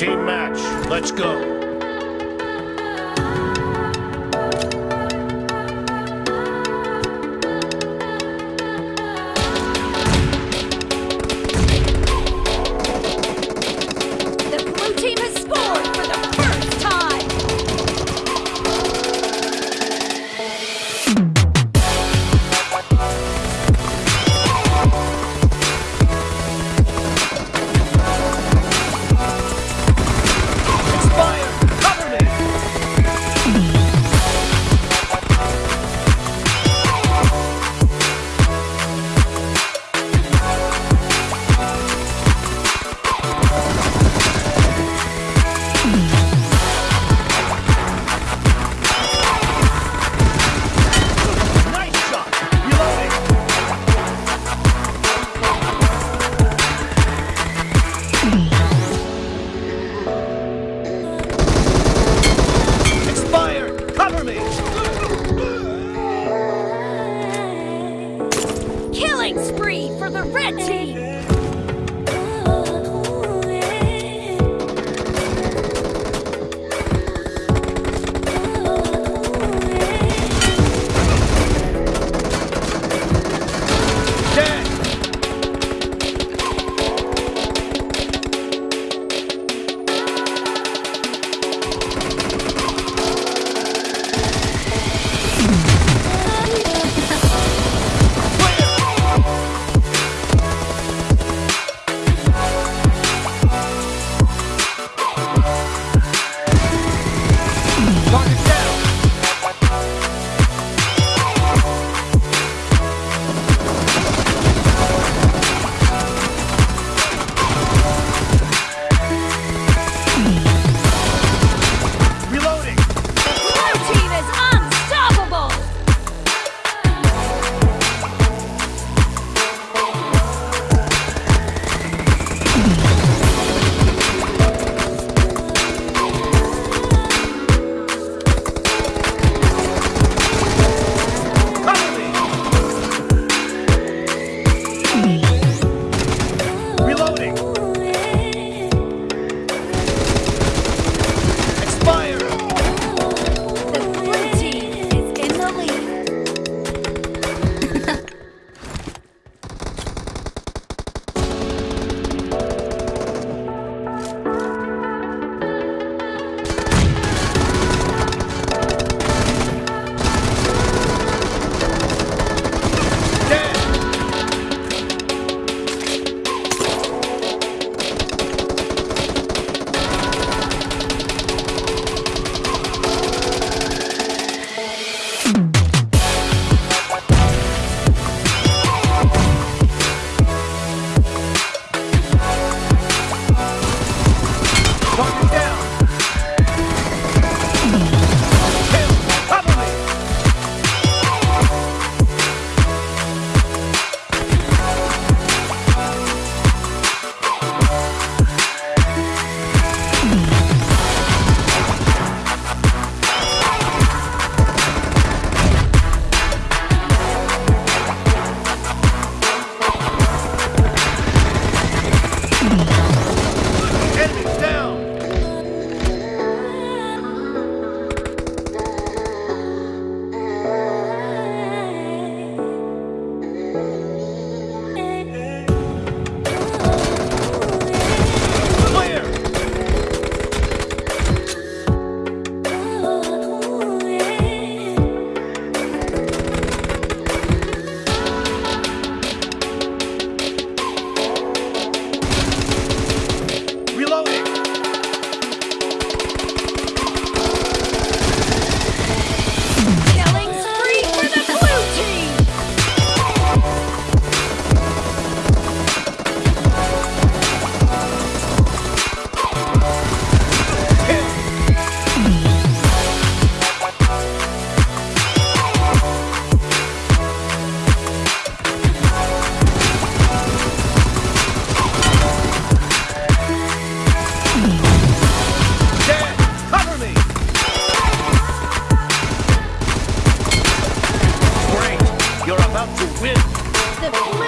Team match. Let's go. Killing spree for the red team! with the